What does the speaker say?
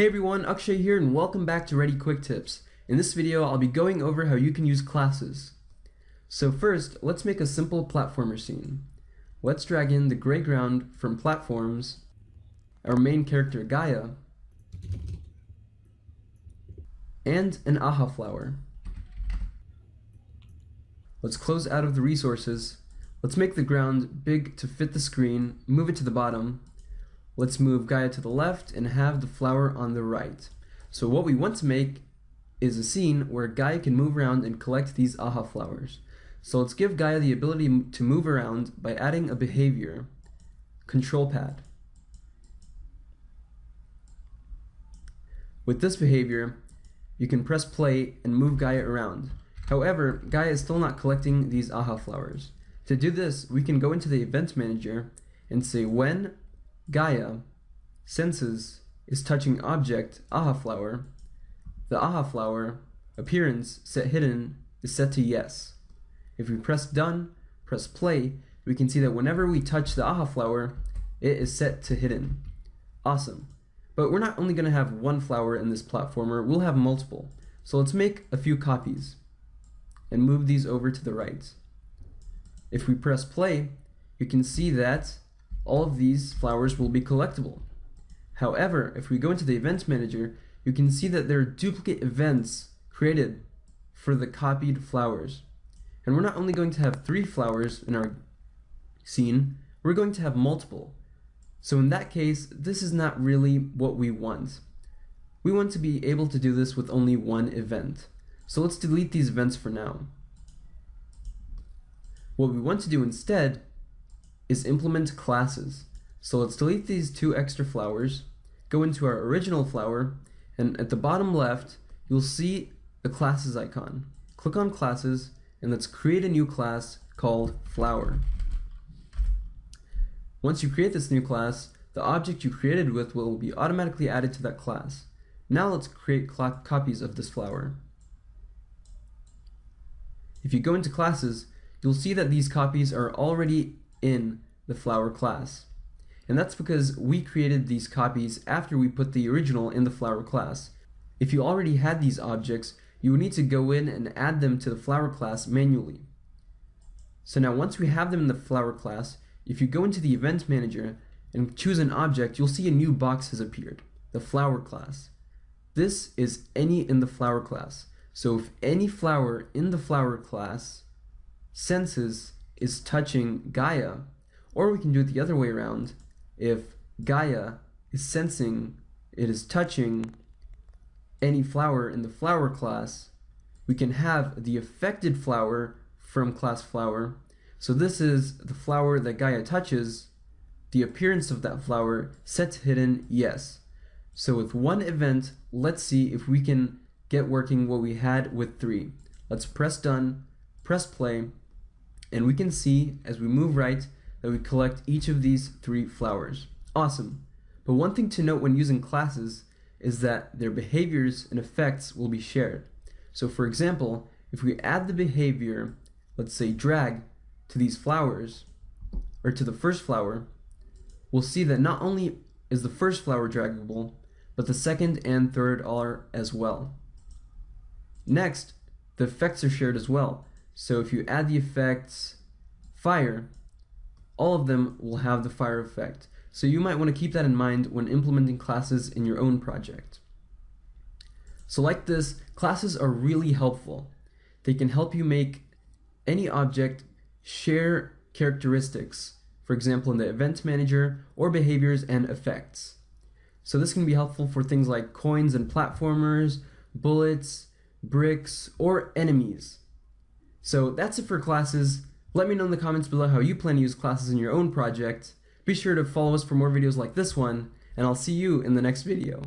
Hey everyone, Akshay here and welcome back to Ready Quick Tips. In this video, I'll be going over how you can use classes. So first, let's make a simple platformer scene. Let's drag in the gray ground from platforms, our main character Gaia, and an aha flower. Let's close out of the resources. Let's make the ground big to fit the screen, move it to the bottom, Let's move Gaia to the left and have the flower on the right. So what we want to make is a scene where Gaia can move around and collect these aha flowers. So let's give Gaia the ability to move around by adding a behavior, control pad. With this behavior, you can press play and move Gaia around. However, Gaia is still not collecting these aha flowers. To do this, we can go into the event manager and say when Gaia senses is touching object aha flower. The aha flower appearance set hidden is set to yes. If we press done, press play, we can see that whenever we touch the aha flower, it is set to hidden. Awesome. But we're not only going to have one flower in this platformer, we'll have multiple. So let's make a few copies and move these over to the right. If we press play, you can see that all of these flowers will be collectible. However, if we go into the event manager, you can see that there are duplicate events created for the copied flowers. And we're not only going to have three flowers in our scene, we're going to have multiple. So in that case, this is not really what we want. We want to be able to do this with only one event. So let's delete these events for now. What we want to do instead is implement classes. So let's delete these two extra flowers, go into our original flower, and at the bottom left, you'll see the classes icon. Click on classes, and let's create a new class called flower. Once you create this new class, the object you created with will be automatically added to that class. Now let's create copies of this flower. If you go into classes, you'll see that these copies are already in the flower class. And that's because we created these copies after we put the original in the flower class. If you already had these objects, you would need to go in and add them to the flower class manually. So now once we have them in the flower class, if you go into the event manager and choose an object, you'll see a new box has appeared, the flower class. This is any in the flower class. So if any flower in the flower class senses is touching Gaia, or we can do it the other way around. If Gaia is sensing it is touching any flower in the flower class, we can have the affected flower from class flower. So this is the flower that Gaia touches, the appearance of that flower set to hidden yes. So with one event, let's see if we can get working what we had with three. Let's press done, press play, and we can see as we move right that we collect each of these three flowers. Awesome. But one thing to note when using classes is that their behaviors and effects will be shared. So for example, if we add the behavior, let's say drag, to these flowers, or to the first flower, we'll see that not only is the first flower draggable, but the second and third are as well. Next, the effects are shared as well. So if you add the effects fire, all of them will have the fire effect. So you might want to keep that in mind when implementing classes in your own project. So like this, classes are really helpful. They can help you make any object share characteristics, for example in the event manager, or behaviors and effects. So this can be helpful for things like coins and platformers, bullets, bricks, or enemies. So that's it for classes. Let me know in the comments below how you plan to use classes in your own project. Be sure to follow us for more videos like this one, and I'll see you in the next video.